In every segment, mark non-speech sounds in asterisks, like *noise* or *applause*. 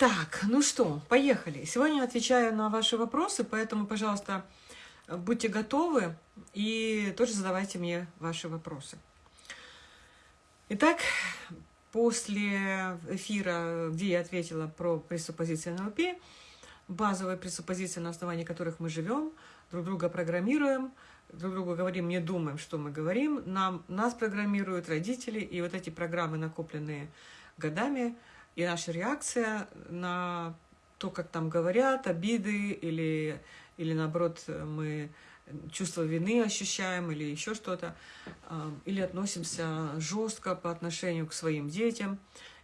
Так, ну что, поехали. Сегодня отвечаю на ваши вопросы, поэтому, пожалуйста, будьте готовы и тоже задавайте мне ваши вопросы. Итак, после эфира, где я ответила про пресуппозиции НЛП, базовые пресуппозиции, на основании которых мы живем, друг друга программируем, друг другу говорим, не думаем, что мы говорим, нам, нас программируют родители, и вот эти программы, накопленные годами, и наша реакция на то, как там говорят, обиды, или, или наоборот, мы чувство вины ощущаем, или еще что-то, а, или относимся жестко по отношению к своим детям,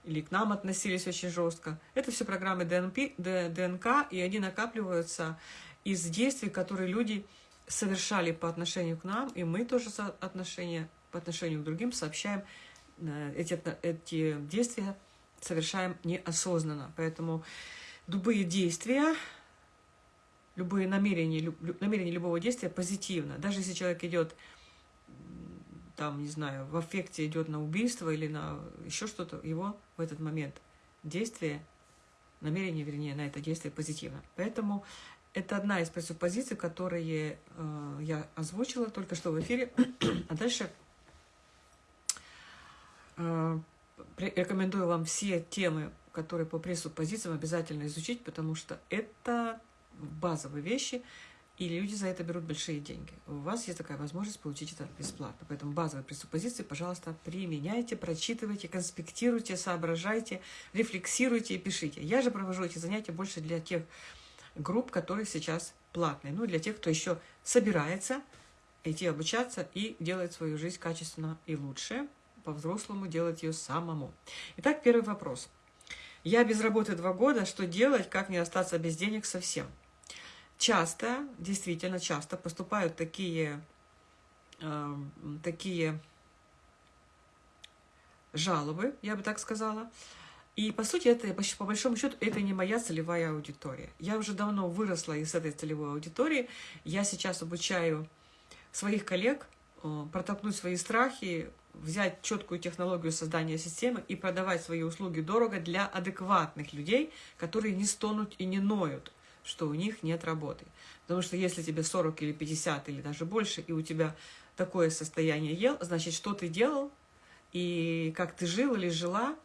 или к нам относились очень жестко. Это все программы ДНП, ДНК, и они накапливаются из действий, которые люди совершали по отношению к нам, и мы тоже отношения по отношению к другим сообщаем э, эти, эти действия, совершаем неосознанно. Поэтому любые действия, любые намерения, намерения любого действия позитивно. Даже если человек идет, там, не знаю, в аффекте идет на убийство или на еще что-то, его в этот момент действие, намерение, вернее, на это действие позитивно. Поэтому это одна из пресуппозиций, которые э, я озвучила только что в эфире. *clears throat* а дальше э, рекомендую вам все темы, которые по пресуппозициям обязательно изучить, потому что это базовые вещи, и люди за это берут большие деньги. У вас есть такая возможность получить это бесплатно. Поэтому базовые пресуппозиции, пожалуйста, применяйте, прочитывайте, конспектируйте, соображайте, рефлексируйте и пишите. Я же провожу эти занятия больше для тех групп, которые сейчас платные. Ну, для тех, кто еще собирается идти обучаться и делать свою жизнь качественно и лучше, по-взрослому делать ее самому. Итак, первый вопрос. Я без работы два года, что делать, как не остаться без денег совсем? Часто, действительно часто поступают такие, э, такие жалобы, я бы так сказала, и, по сути, это, по большому счету, это не моя целевая аудитория. Я уже давно выросла из этой целевой аудитории. Я сейчас обучаю своих коллег э, протолкнуть свои страхи, взять четкую технологию создания системы и продавать свои услуги дорого для адекватных людей, которые не стонут и не ноют, что у них нет работы. Потому что если тебе 40 или 50 или даже больше, и у тебя такое состояние ел, значит, что ты делал, и как ты жил или жила,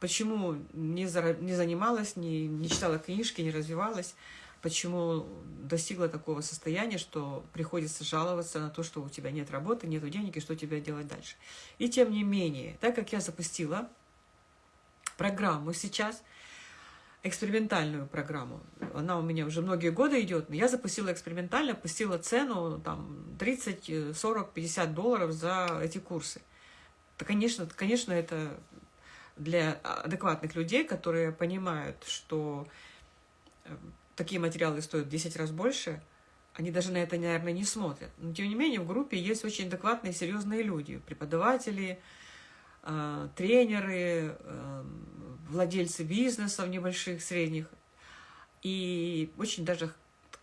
почему не, за, не занималась, не, не читала книжки, не развивалась, почему достигла такого состояния, что приходится жаловаться на то, что у тебя нет работы, нет денег, и что тебе делать дальше. И тем не менее, так как я запустила программу сейчас, экспериментальную программу, она у меня уже многие годы идет, но я запустила экспериментально, пустила цену там 30, 40, 50 долларов за эти курсы. Да, конечно, конечно, это для адекватных людей, которые понимают, что э, такие материалы стоят в 10 раз больше, они даже на это, наверное, не смотрят. Но, тем не менее, в группе есть очень адекватные, серьезные люди. Преподаватели, э, тренеры, э, владельцы бизнесов небольших, средних. И очень даже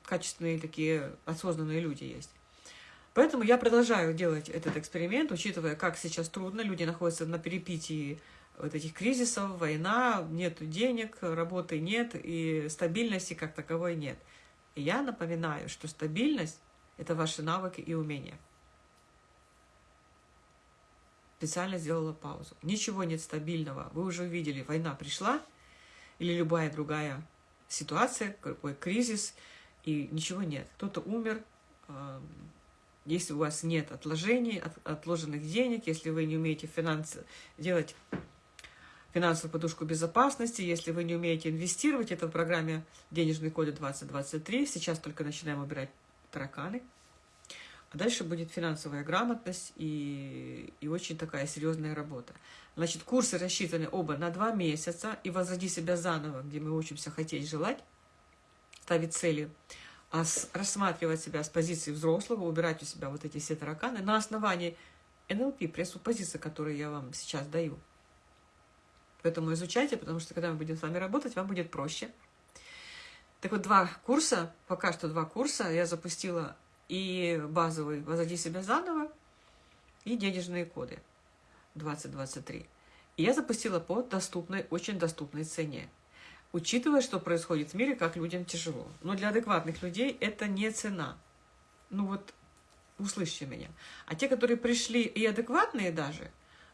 качественные такие осознанные люди есть. Поэтому я продолжаю делать этот эксперимент, учитывая, как сейчас трудно, люди находятся на перепитии вот этих кризисов, война, нет денег, работы нет, и стабильности как таковой нет. И я напоминаю, что стабильность – это ваши навыки и умения. Специально сделала паузу. Ничего нет стабильного. Вы уже увидели, война пришла, или любая другая ситуация, какой кризис, и ничего нет. Кто-то умер, если у вас нет отложений, от, отложенных денег, если вы не умеете финансы делать финансовую подушку безопасности. Если вы не умеете инвестировать, это в программе «Денежные коды 2023». Сейчас только начинаем убирать тараканы. А дальше будет финансовая грамотность и, и очень такая серьезная работа. Значит, курсы рассчитаны оба на два месяца. И «Возроди себя заново», где мы учимся хотеть, желать, ставить цели, а с, рассматривать себя с позиции взрослого, убирать у себя вот эти все тараканы на основании НЛП, пресуппозиции, которые я вам сейчас даю. Поэтому изучайте, потому что когда мы будем с вами работать, вам будет проще. Так вот, два курса, пока что два курса я запустила и базовый «Возоди себя заново», и денежные коды 2023. И я запустила по доступной, очень доступной цене. учитывая, что происходит в мире, как людям тяжело. Но для адекватных людей это не цена. Ну вот, услышьте меня. А те, которые пришли и адекватные даже,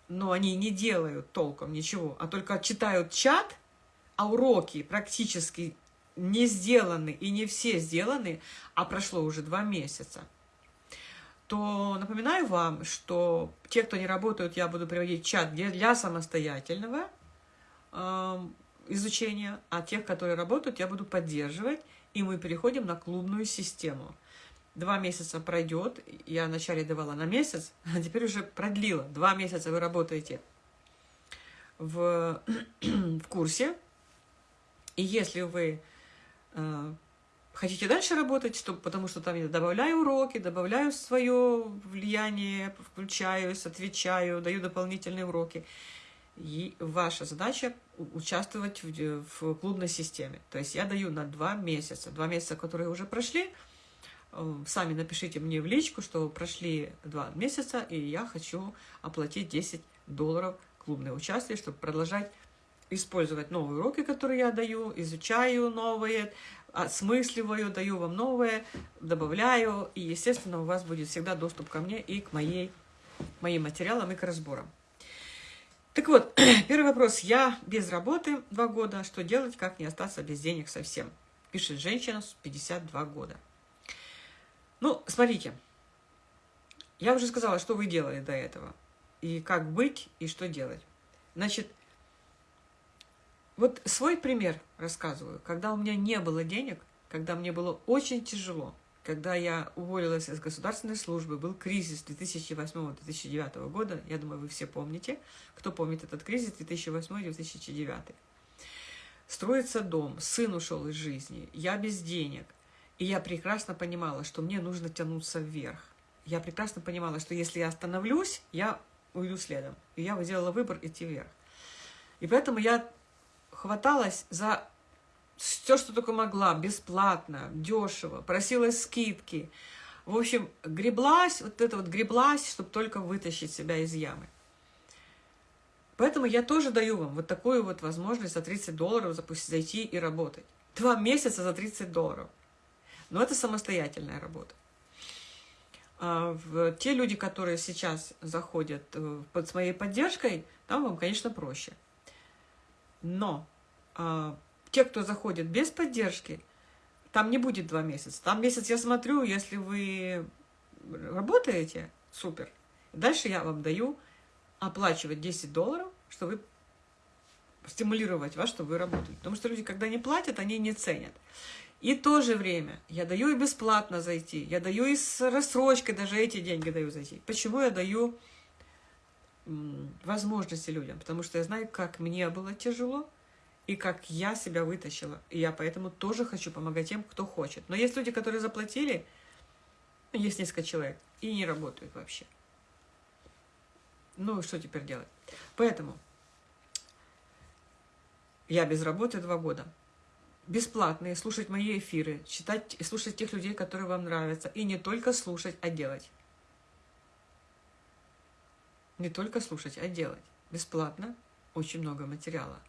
но они не делают толком ничего, а только читают чат, а уроки практически не сделаны и не все сделаны, а прошло уже два месяца, то напоминаю вам, что те, кто не работают, я буду приводить чат для самостоятельного э, изучения, а тех, которые работают, я буду поддерживать, и мы переходим на клубную систему. Два месяца пройдет, я вначале давала на месяц, а теперь уже продлила. Два месяца вы работаете в, *clears throat* в курсе, и если вы э, хотите дальше работать, то, потому что там я добавляю уроки, добавляю свое влияние, включаюсь, отвечаю, даю дополнительные уроки. И ваша задача участвовать в, в клубной системе. То есть я даю на два месяца. Два месяца, которые уже прошли, сами напишите мне в личку, что прошли два месяца, и я хочу оплатить 10 долларов клубное участие, чтобы продолжать использовать новые уроки, которые я даю, изучаю новые, осмысливаю, даю вам новое, добавляю, и, естественно, у вас будет всегда доступ ко мне и к моей, моим материалам и к разборам. Так вот, *clears throat* первый вопрос. Я без работы два года. Что делать, как не остаться без денег совсем? Пишет женщина с 52 года. Ну, смотрите. Я уже сказала, что вы делали до этого. И как быть, и что делать. Значит, вот свой пример рассказываю. Когда у меня не было денег, когда мне было очень тяжело, когда я уволилась из государственной службы, был кризис 2008-2009 года, я думаю, вы все помните, кто помнит этот кризис 2008-2009. Строится дом, сын ушел из жизни, я без денег, и я прекрасно понимала, что мне нужно тянуться вверх. Я прекрасно понимала, что если я остановлюсь, я уйду следом. И я сделала выбор идти вверх. И поэтому я хваталась за все, что только могла, бесплатно, дешево, просила скидки. В общем, греблась, вот это вот греблась, чтобы только вытащить себя из ямы. Поэтому я тоже даю вам вот такую вот возможность за 30 долларов запустить, зайти и работать. Два месяца за 30 долларов. Но это самостоятельная работа. А те люди, которые сейчас заходят э, под моей поддержкой, там вам, конечно, проще. Но а, те, кто заходит без поддержки, там не будет два месяца. Там месяц я смотрю, если вы работаете, супер. Дальше я вам даю оплачивать 10 долларов, чтобы стимулировать вас, чтобы вы работали. Потому что люди, когда не платят, они не ценят. И то же время я даю и бесплатно зайти, я даю и с рассрочкой, даже эти деньги даю зайти. Почему я даю возможности людям? Потому что я знаю, как мне было тяжело, и как я себя вытащила. И я поэтому тоже хочу помогать тем, кто хочет. Но есть люди, которые заплатили, есть несколько человек, и не работают вообще. Ну, что теперь делать? Поэтому я без работы два года. Бесплатные, слушать мои эфиры, читать и слушать тех людей, которые вам нравятся. И не только слушать, а делать. Не только слушать, а делать. Бесплатно. Очень много материала.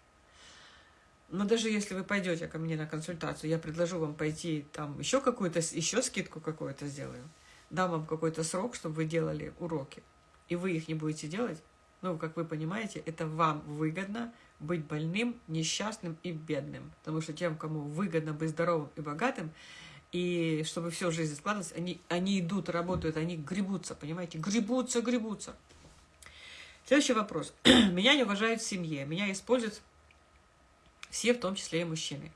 Но даже если вы пойдете ко мне на консультацию, я предложу вам пойти там еще какую-то, еще скидку какую-то сделаю, дам вам какой-то срок, чтобы вы делали уроки, и вы их не будете делать, ну, как вы понимаете, это вам выгодно быть больным, несчастным и бедным. Потому что тем, кому выгодно быть здоровым и богатым, и чтобы все жизнь складывалась, они, они идут, работают, они гребутся, понимаете? Гребутся, гребутся. Следующий вопрос. *clears throat* Меня не уважают в семье, меня используют все, в том числе и мужчины.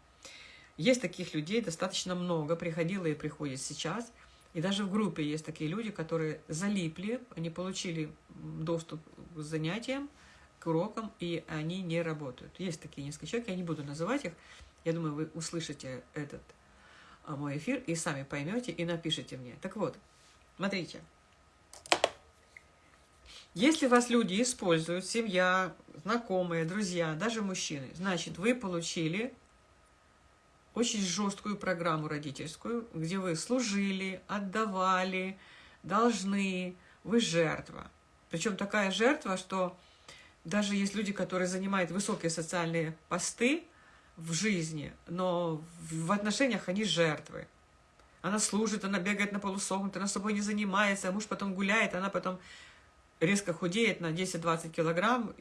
Есть таких людей достаточно много, приходило и приходит сейчас. И даже в группе есть такие люди, которые залипли, они получили доступ к занятиям, к урокам, и они не работают. Есть такие несколько человек, я не буду называть их. Я думаю, вы услышите этот а, мой эфир и сами поймете и напишите мне. Так вот, смотрите. Если вас люди используют, семья, знакомые, друзья, даже мужчины, значит, вы получили очень жесткую программу родительскую, где вы служили, отдавали, должны, вы жертва. Причем такая жертва, что даже есть люди, которые занимают высокие социальные посты, в жизни, но в отношениях они жертвы. Она служит, она бегает на полусогнут, она собой не занимается, муж потом гуляет, она потом резко худеет на 10-20 килограмм,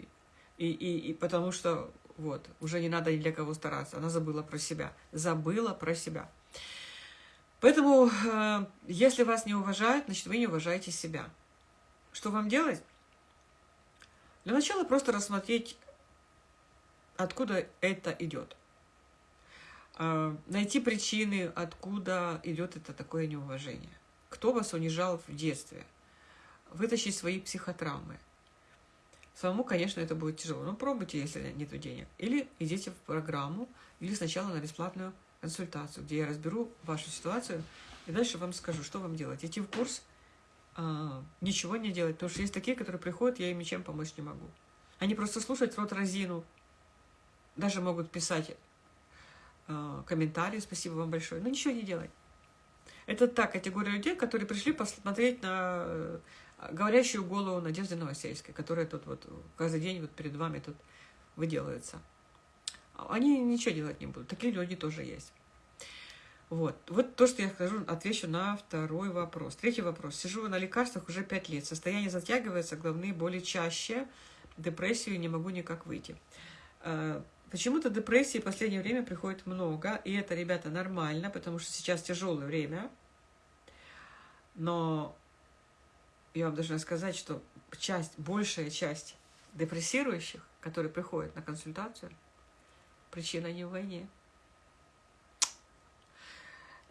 и, и, и потому что вот, уже не надо ни для кого стараться. Она забыла про себя. Забыла про себя. Поэтому, э, если вас не уважают, значит, вы не уважаете себя. Что вам делать? Для начала просто рассмотреть, откуда это идет. Э, найти причины, откуда идет это такое неуважение. Кто вас унижал в детстве. Вытащить свои психотравмы. Самому, конечно, это будет тяжело. Но пробуйте, если нет денег. Или идите в программу, или сначала на бесплатную консультацию, где я разберу вашу ситуацию, и дальше вам скажу, что вам делать. Идти в курс, а, ничего не делать, потому что есть такие, которые приходят, я им ничем помочь не могу. Они просто слушают рот разину, даже могут писать а, комментарии, спасибо вам большое, но ничего не делать. Это та категория людей, которые пришли посмотреть на э, говорящую голову Надежды Новосельской, которая тут вот каждый день вот перед вами тут выделывается. Они ничего делать не будут. Такие люди тоже есть. Вот. Вот то, что я скажу, отвечу на второй вопрос. Третий вопрос. Сижу на лекарствах уже пять лет. Состояние затягивается, головные боли чаще. Депрессию не могу никак выйти. А, почему-то депрессии в последнее время приходит много. И это, ребята, нормально, потому что сейчас тяжелое время. Но я вам должна сказать, что часть, большая часть депрессирующих, которые приходят на консультацию, причина не в войне.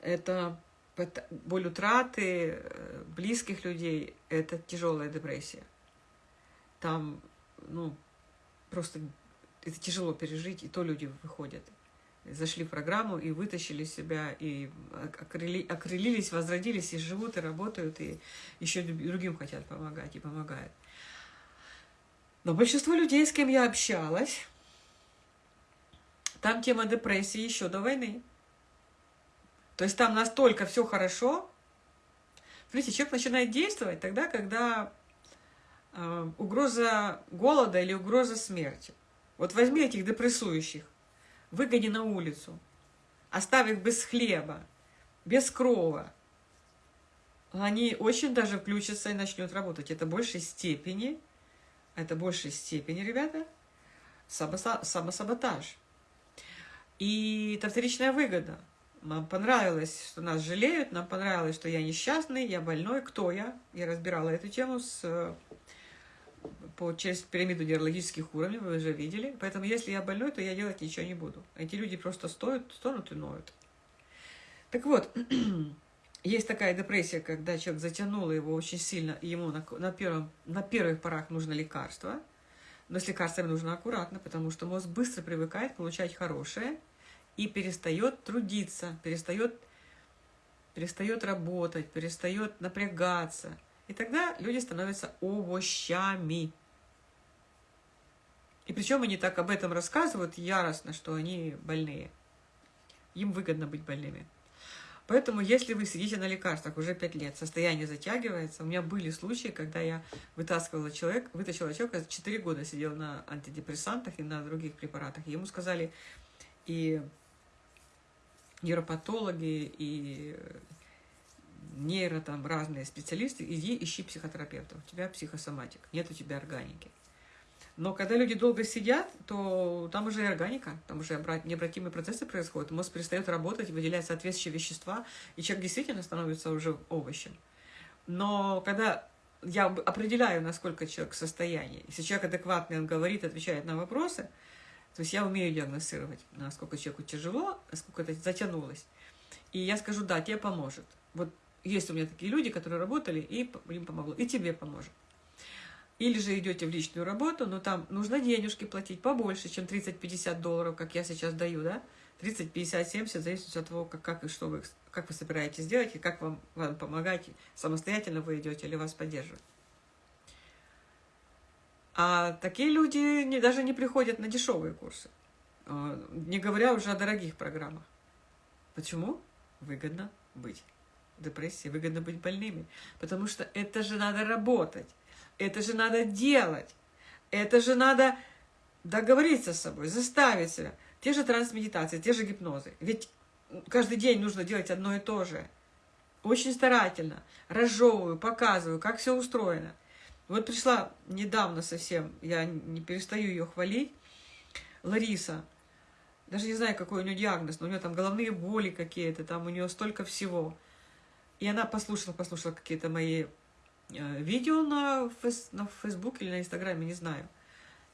Это боль утраты э, близких людей, это тяжелая депрессия. Там, ну, просто это тяжело пережить, и то люди выходят. Зашли в программу и вытащили себя, и окрыли, окрылились, возродились, и живут, и работают, и еще другим хотят помогать, и помогают. Но большинство людей, с кем я общалась, там тема депрессии еще до войны. То есть там настолько все хорошо. Смотрите, человек начинает действовать тогда, когда э, угроза голода или угроза смерти. Вот возьми этих депрессующих, выгони на улицу, оставь их без хлеба, без крова. Они очень даже включатся и начнут работать. Это большей степени, это большей степени, ребята, самосаботаж. И это вторичная выгода. Нам понравилось, что нас жалеют, нам понравилось, что я несчастный, я больной. Кто я? Я разбирала эту тему с, по, через пирамиду диалогических уровней, вы уже видели. Поэтому если я больной, то я делать ничего не буду. Эти люди просто стоят, стонут и ноют. Так вот, *clears throat* есть такая депрессия, когда человек затянул его очень сильно, и ему на, на, первом, на первых порах нужно лекарство. Но с лекарствами нужно аккуратно, потому что мозг быстро привыкает получать хорошее – и перестает трудиться, перестает, перестает работать, перестает напрягаться. И тогда люди становятся овощами. И причем они так об этом рассказывают яростно, что они больные. Им выгодно быть больными. Поэтому, если вы сидите на лекарствах уже 5 лет, состояние затягивается. У меня были случаи, когда я вытаскивала человека, вытащила человека, 4 года сидел на антидепрессантах и на других препаратах. И ему сказали, и нейропатологи и нейро там разные специалисты, иди ищи психотерапевта. У тебя психосоматик, нет у тебя органики. Но когда люди долго сидят, то там уже и органика, там уже необратимые процессы происходят, мозг перестает работать, выделяет соответствующие вещества, и человек действительно становится уже овощем. Но когда я определяю, насколько человек в состоянии, если человек адекватный, он говорит, отвечает на вопросы, то есть я умею диагностировать, насколько человеку тяжело, насколько это затянулось. И я скажу, да, тебе поможет. Вот есть у меня такие люди, которые работали, и им помогло, и тебе поможет. Или же идете в личную работу, но там нужно денежки платить побольше, чем 30-50 долларов, как я сейчас даю, да? 30, 50, 70, зависит от того, как, как и что вы, как вы собираетесь делать, и как вам, вам помогать, самостоятельно вы идете или вас поддерживать. А такие люди не, даже не приходят на дешевые курсы, а, не говоря уже о дорогих программах. Почему? Выгодно быть в депрессии, выгодно быть больными. Потому что это же надо работать, это же надо делать, это же надо договориться с собой, заставить себя. те же трансмедитации, те же гипнозы. Ведь каждый день нужно делать одно и то же. Очень старательно разжевываю, показываю, как все устроено. Вот пришла недавно совсем, я не перестаю ее хвалить, Лариса. Даже не знаю, какой у нее диагноз, но у нее там головные боли какие-то, там у нее столько всего. И она послушала, послушала какие-то мои э, видео на, фейс, на Facebook или на Инстаграме, не знаю.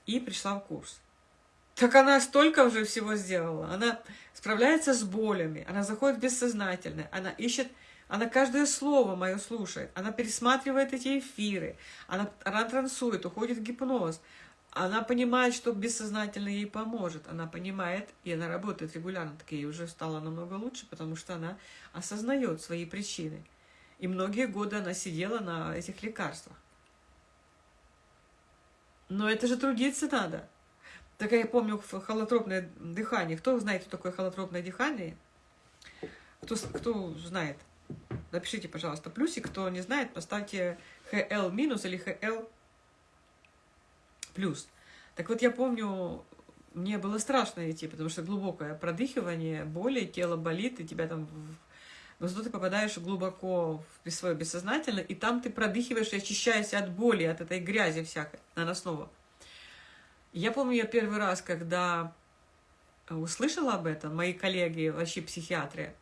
И пришла в курс. Так она столько уже всего сделала. Она справляется с болями, она заходит в бессознательное, она ищет, она каждое слово мое слушает, она пересматривает эти эфиры, она, она трансует, уходит в гипноз. Она понимает, что бессознательно ей поможет. Она понимает, и она работает регулярно. Так ей уже стало намного лучше, потому что она осознает свои причины. И многие годы она сидела на этих лекарствах. Но это же трудиться надо. Так я помню холотропное дыхание. Кто знает, что такое холотропное дыхание? Кто, кто знает? Напишите, пожалуйста, плюсик. Кто не знает, поставьте HL минус или HL плюс. Так вот, я помню, мне было страшно идти, потому что глубокое продыхивание, боли, тело болит, и тебя там... Но зато ты попадаешь глубоко в свое бессознательное, и там ты продыхиваешь и очищаешься от боли, от этой грязи всякой наносного. Я помню, я первый раз, когда услышала об этом, мои коллеги, вообще психиатры,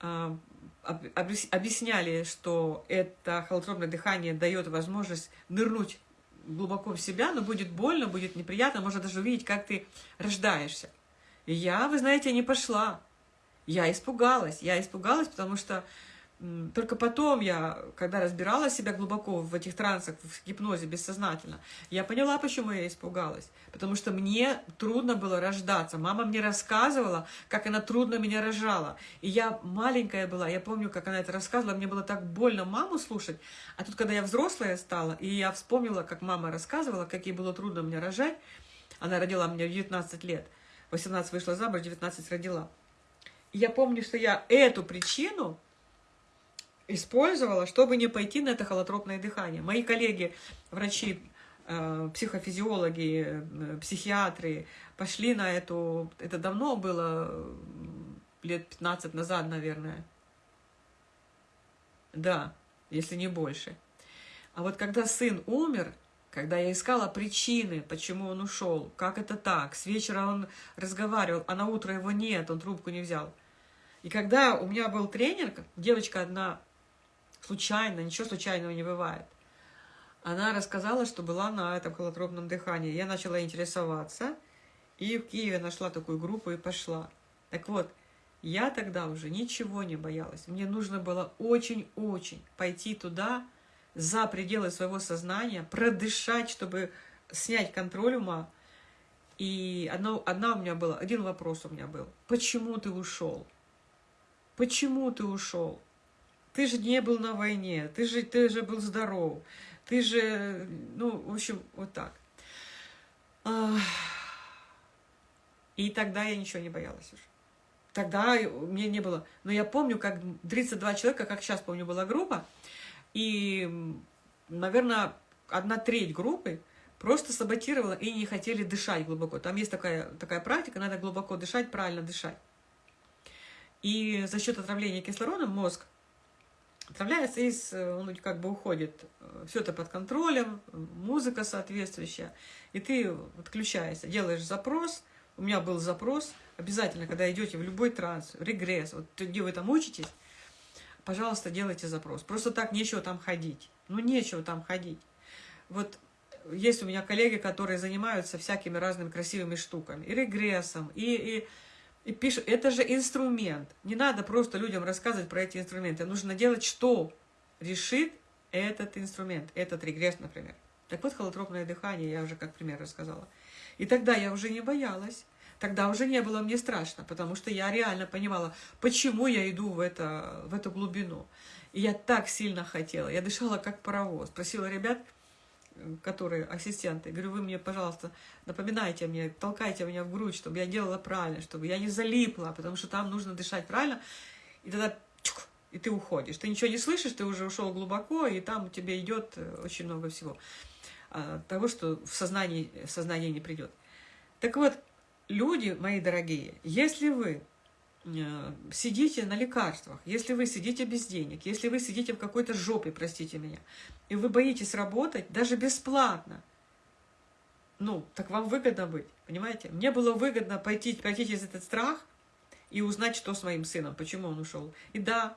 а, объясняли, что это холотропное дыхание дает возможность нырнуть глубоко в себя, но будет больно, будет неприятно, можно даже увидеть, как ты рождаешься. И я, вы знаете, не пошла. Я испугалась. Я испугалась, потому что только потом я, когда разбирала себя глубоко в этих трансах, в гипнозе бессознательно, я поняла, почему я испугалась. Потому что мне трудно было рождаться. Мама мне рассказывала, как она трудно меня рожала. И я маленькая была, я помню, как она это рассказывала, мне было так больно маму слушать. А тут, когда я взрослая стала, и я вспомнила, как мама рассказывала, как ей было трудно меня рожать, она родила меня в 19 лет, 18 вышла замуж, 19 родила. И я помню, что я эту причину использовала, чтобы не пойти на это холотропное дыхание. Мои коллеги, врачи, э, психофизиологи, э, психиатры пошли на эту... Это давно было, лет 15 назад, наверное. Да, если не больше. А вот когда сын умер, когда я искала причины, почему он ушел, как это так, с вечера он разговаривал, а на утро его нет, он трубку не взял. И когда у меня был тренер, девочка одна случайно, ничего случайного не бывает. Она рассказала, что была на этом холотропном дыхании. Я начала интересоваться, и в Киеве нашла такую группу и пошла. Так вот, я тогда уже ничего не боялась. Мне нужно было очень-очень пойти туда, за пределы своего сознания, продышать, чтобы снять контроль ума. И одна, одна у меня была, один вопрос у меня был. Почему ты ушел? Почему ты ушел? Ты же не был на войне, ты же, ты же был здоров, ты же, ну, в общем, вот так. И тогда я ничего не боялась уже. Тогда мне не было. Но я помню, как 32 человека, как сейчас помню, была группа, и, наверное, одна треть группы просто саботировала и не хотели дышать глубоко. Там есть такая, такая практика, надо глубоко дышать, правильно дышать. И за счет отравления кислородом мозг отравляется и он как бы уходит. Все это под контролем, музыка соответствующая. И ты отключаешься, делаешь запрос. У меня был запрос. Обязательно, когда идете в любой транс, регресс, вот где вы там учитесь, пожалуйста, делайте запрос. Просто так нечего там ходить. Ну, нечего там ходить. Вот есть у меня коллеги, которые занимаются всякими разными красивыми штуками. И регрессом, и, и и пишут, это же инструмент. Не надо просто людям рассказывать про эти инструменты. Нужно делать, что решит этот инструмент, этот регресс, например. Так вот, холотропное дыхание, я уже как пример рассказала. И тогда я уже не боялась. Тогда уже не было мне страшно, потому что я реально понимала, почему я иду в, это, в эту глубину. И я так сильно хотела. Я дышала как паровоз. Просила ребят, которые ассистенты, говорю, вы мне, пожалуйста, напоминайте мне, толкайте меня в грудь, чтобы я делала правильно, чтобы я не залипла, потому что там нужно дышать правильно, и тогда чук, и ты уходишь. Ты ничего не слышишь, ты уже ушел глубоко, и там у тебя идет э, очень много всего. А, того, что в сознании, в сознание не придет. Так вот, люди, мои дорогие, если вы сидите на лекарствах, если вы сидите без денег, если вы сидите в какой-то жопе, простите меня, и вы боитесь работать даже бесплатно, ну, так вам выгодно быть, понимаете? Мне было выгодно пойти, пойти через этот страх и узнать, что с моим сыном, почему он ушел. И да,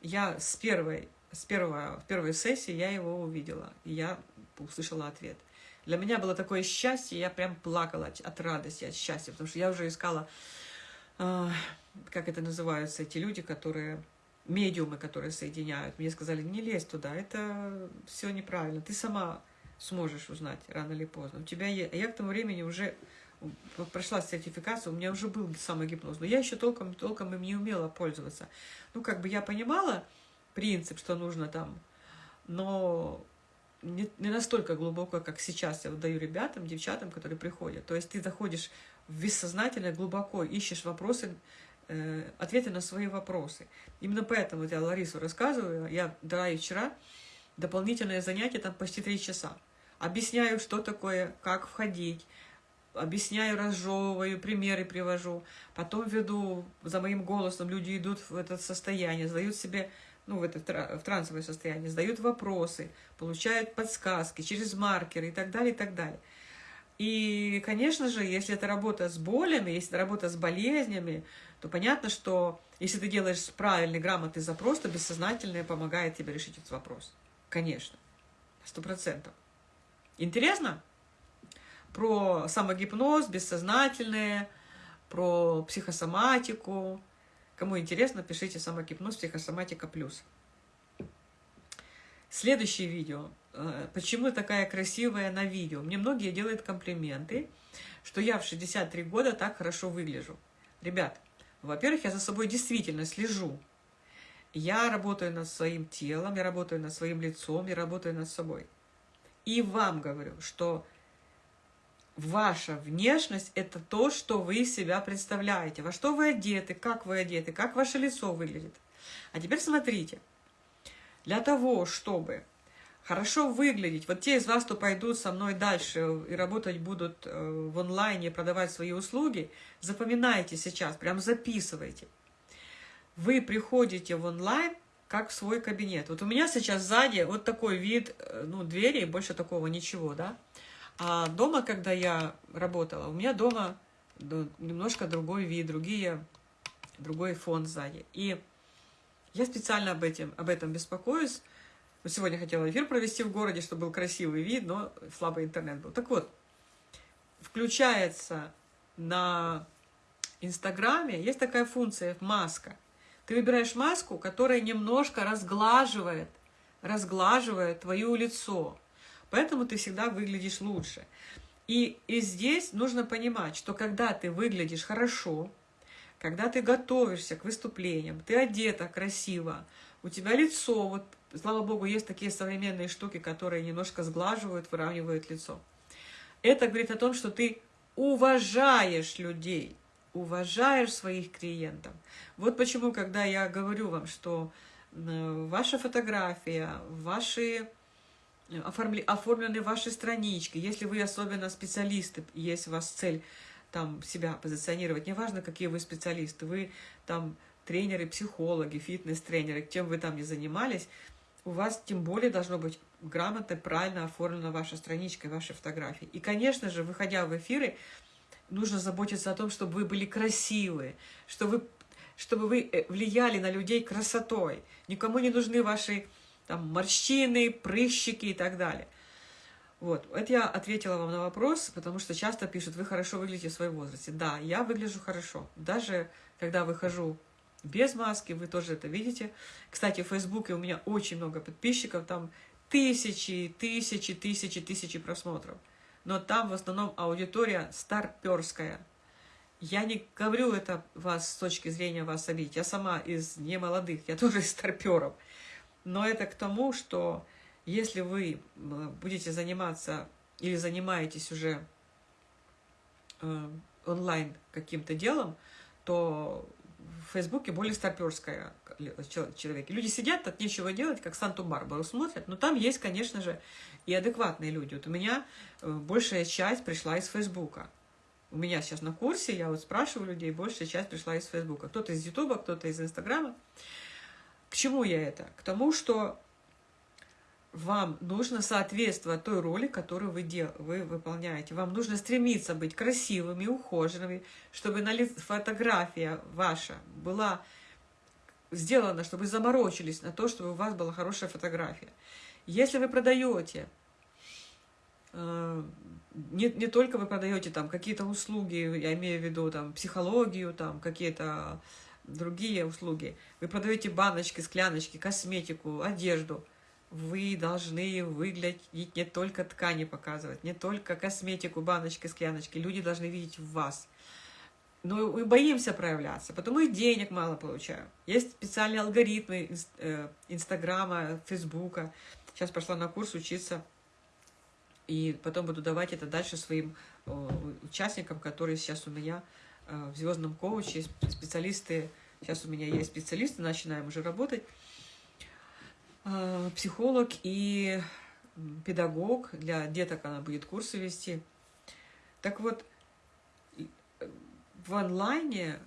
я с первой, с первого, в первой сессии я его увидела, и я услышала ответ. Для меня было такое счастье, я прям плакала от радости, от счастья, потому что я уже искала, э, как это называются, эти люди, которые, медиумы, которые соединяют. Мне сказали, не лезь туда, это все неправильно, ты сама сможешь узнать рано или поздно. У тебя есть... Я к тому времени уже прошла сертификацию, у меня уже был самогипноз, но я еще толком, толком им не умела пользоваться. Ну, как бы я понимала принцип, что нужно там, но не, не настолько глубоко, как сейчас я даю ребятам, девчатам, которые приходят. То есть ты заходишь в бессознательное, глубоко ищешь вопросы, ответы на свои вопросы. Именно поэтому я Ларису рассказываю, я дала ей вчера дополнительное занятие, там почти три часа. Объясняю, что такое, как входить, объясняю, разжевываю, примеры привожу. Потом веду, за моим голосом люди идут в это состояние, задают себе ну, в, это, в трансовое состояние, задают вопросы, получают подсказки через маркеры и так далее, и так далее. И, конечно же, если это работа с болями, если это работа с болезнями, то понятно, что если ты делаешь правильный, грамотный запрос, то бессознательное помогает тебе решить этот вопрос. Конечно, сто процентов. Интересно? Про самогипноз, бессознательное, про психосоматику, Кому интересно, пишите самогипноз, психосоматика плюс. Следующее видео. Э, почему такая красивая на видео? Мне многие делают комплименты, что я в 63 года так хорошо выгляжу. Ребят, во-первых, я за собой действительно слежу. Я работаю над своим телом, я работаю над своим лицом, я работаю над собой. И вам говорю, что Ваша внешность – это то, что вы себя представляете. Во что вы одеты, как вы одеты, как ваше лицо выглядит. А теперь смотрите. Для того, чтобы хорошо выглядеть, вот те из вас, кто пойдут со мной дальше и работать будут э, в онлайне, продавать свои услуги, запоминайте сейчас, прям записывайте. Вы приходите в онлайн, как в свой кабинет. Вот у меня сейчас сзади вот такой вид, э, ну, двери, больше такого ничего, да. А дома, когда я работала, у меня дома немножко другой вид, другие, другой фон сзади. И я специально об этом, об этом беспокоюсь. Сегодня хотела эфир провести в городе, чтобы был красивый вид, но слабый интернет был. Так вот, включается на Инстаграме, есть такая функция маска. Ты выбираешь маску, которая немножко разглаживает, разглаживает твое лицо. Поэтому ты всегда выглядишь лучше. И, и здесь нужно понимать, что когда ты выглядишь хорошо, когда ты готовишься к выступлениям, ты одета красиво, у тебя лицо, вот, слава богу, есть такие современные штуки, которые немножко сглаживают, выравнивают лицо. Это говорит о том, что ты уважаешь людей, уважаешь своих клиентов. Вот почему, когда я говорю вам, что э, ваша фотография, ваши оформли, оформлены ваши странички, если вы особенно специалисты, есть у вас цель там себя позиционировать, неважно, какие вы специалисты, вы там тренеры, психологи, фитнес-тренеры, чем вы там не занимались, у вас тем более должно быть грамотно, правильно оформлена ваша страничка, ваши фотографии. И, конечно же, выходя в эфиры, нужно заботиться о том, чтобы вы были красивые, чтобы вы, чтобы вы э, влияли на людей красотой. Никому не нужны ваши там морщины, прыщики и так далее. Вот, это я ответила вам на вопрос, потому что часто пишут, вы хорошо выглядите в своем возрасте. Да, я выгляжу хорошо. Даже когда выхожу без маски, вы тоже это видите. Кстати, в Фейсбуке у меня очень много подписчиков, там тысячи, тысячи, тысячи, тысячи просмотров. Но там в основном аудитория старперская. Я не говорю это вас с точки зрения вас обидеть. Я сама из немолодых, я *laughs* тоже из старперов. Но это к тому, что если вы будете заниматься или занимаетесь уже э, онлайн каким-то делом, то в Фейсбуке более старперская человек. Люди сидят, так нечего делать, как Санту-Барбару смотрят, но там есть, конечно же, и адекватные люди. Вот у меня э, большая часть пришла из Фейсбука. У меня сейчас на курсе, я вот спрашиваю людей, большая часть пришла из Фейсбука. Кто-то из Ютуба, кто-то из Инстаграма. К чему я это? К тому, что вам нужно соответствовать той роли, которую вы, дел, вы выполняете. Вам нужно стремиться быть красивыми, ухоженными, чтобы на фотография ваша была сделана, чтобы вы заморочились на то, чтобы у вас была хорошая фотография. Если вы продаете, э, не, не только вы продаете там какие-то услуги, я имею в виду там психологию, там какие-то другие услуги, вы продаете баночки, скляночки, косметику, одежду – вы должны выглядеть не только ткани показывать, не только косметику, баночки, скляночки. Люди должны видеть в вас. Но мы боимся проявляться, потому и денег мало получаю. Есть специальные алгоритмы э, Инстаграма, Фейсбука. Сейчас пошла на курс учиться, и потом буду давать это дальше своим участникам, которые сейчас у меня э, в звездном коуче, специалисты. Сейчас у меня есть специалисты, начинаем уже работать. Э, психолог и педагог. Для деток она будет курсы вести. Так вот, в онлайне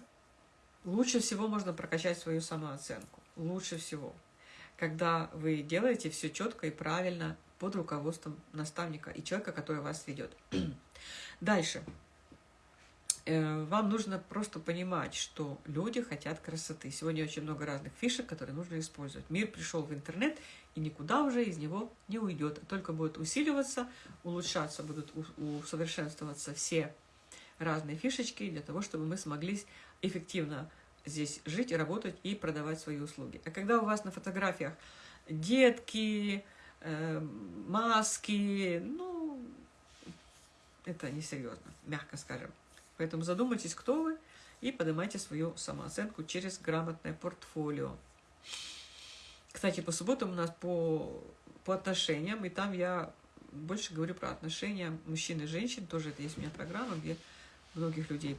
лучше всего можно прокачать свою самооценку. Лучше всего. Когда вы делаете все четко и правильно под руководством наставника и человека, который вас ведет. *clears throat* Дальше. Э, вам нужно просто понимать, что люди хотят красоты. Сегодня очень много разных фишек, которые нужно использовать. Мир пришел в интернет, и никуда уже из него не уйдет. Только будет усиливаться, улучшаться, будут усовершенствоваться все разные фишечки для того, чтобы мы смогли эффективно здесь жить, работать и продавать свои услуги. А когда у вас на фотографиях детки, э, маски, ну, это несерьезно, мягко скажем. Поэтому задумайтесь, кто вы, и поднимайте свою самооценку через грамотное портфолио. Кстати, по субботам у нас по, по отношениям, и там я больше говорю про отношения мужчин и женщин. Тоже это есть у меня программа, где многих людей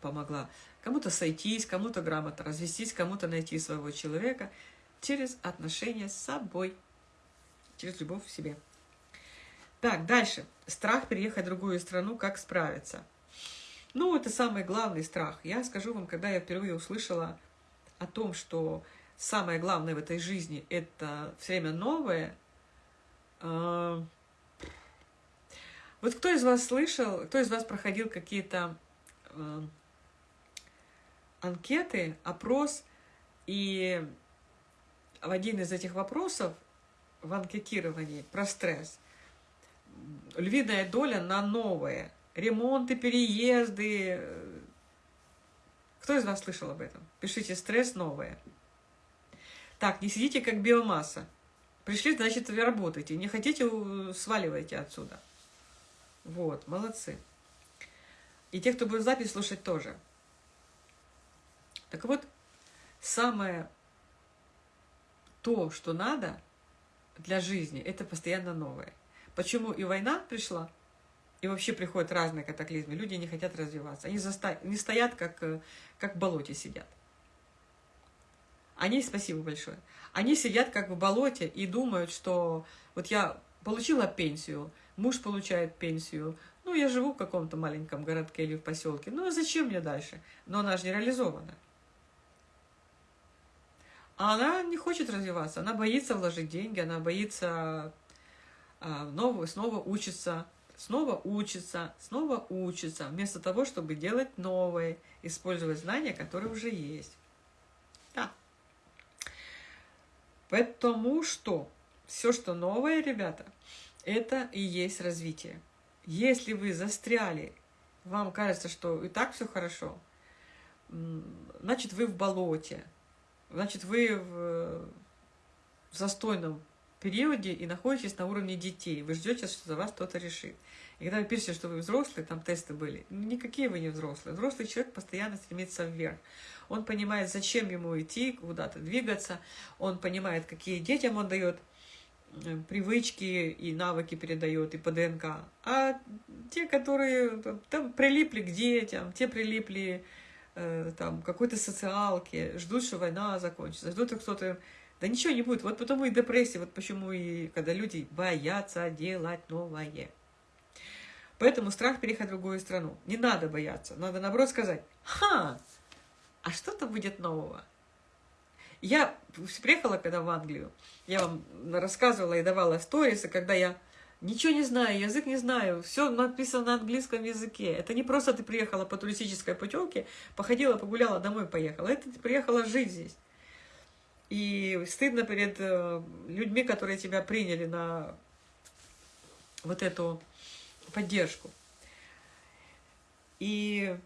помогла. Кому-то сойтись, кому-то грамотно развестись, кому-то найти своего человека через отношения с собой, через любовь к себе. Так, дальше. Страх переехать в другую страну, как справиться? Ну, это самый главный страх. Я скажу вам, когда я впервые услышала о том, что самое главное в этой жизни – это все время новое. Э, вот кто из вас слышал, кто из вас проходил какие-то э, анкеты, опрос, и в один из этих вопросов в анкетировании про стресс львиная доля на новое – ремонты, переезды. Кто из вас слышал об этом? Пишите «стресс новое». Так, не сидите как биомасса. Пришли, значит, вы работаете. Не хотите, сваливайте отсюда. Вот, молодцы. И те, кто будет запись слушать, тоже. Так вот, самое то, что надо для жизни, это постоянно новое. Почему и война пришла? И вообще приходят разные катаклизмы. Люди не хотят развиваться. Они заста... не стоят, как, э, как в болоте сидят. Они, спасибо большое, они сидят как в болоте и думают, что вот я получила пенсию, муж получает пенсию, ну, я живу в каком-то маленьком городке или в поселке, ну, а зачем мне дальше? Но она же не реализована. А она не хочет развиваться, она боится вложить деньги, она боится а, снова учиться, снова учится, снова учится, вместо того, чтобы делать новое, использовать знания, которые уже есть. Да. Потому что все, что новое, ребята, это и есть развитие. Если вы застряли, вам кажется, что и так все хорошо, значит, вы в болоте, значит, вы в, в застойном периоде и находитесь на уровне детей. Вы ждете, что за вас кто-то решит. И когда вы пишете, что вы взрослый, там тесты были, никакие вы не взрослые. Взрослый человек постоянно стремится вверх. Он понимает, зачем ему идти, куда-то двигаться. Он понимает, какие детям он дает э, привычки и навыки передает и по ДНК. А те, которые там прилипли к детям, те прилипли э, там какой-то социалке, ждут, что война закончится, ждут, что кто-то да ничего не будет. Вот потому и депрессия, вот почему и когда люди боятся делать новое. Поэтому страх переехать в другую страну. Не надо бояться. Надо, наоборот, сказать, ха, а что-то будет нового. Я приехала когда в Англию, я вам рассказывала и давала сторисы, когда я ничего не знаю, язык не знаю, все написано на английском языке. Это не просто ты приехала по туристической путевке, походила, погуляла, домой поехала. Это ты приехала жить здесь. И стыдно перед э, людьми, которые тебя приняли на вот эту поддержку. И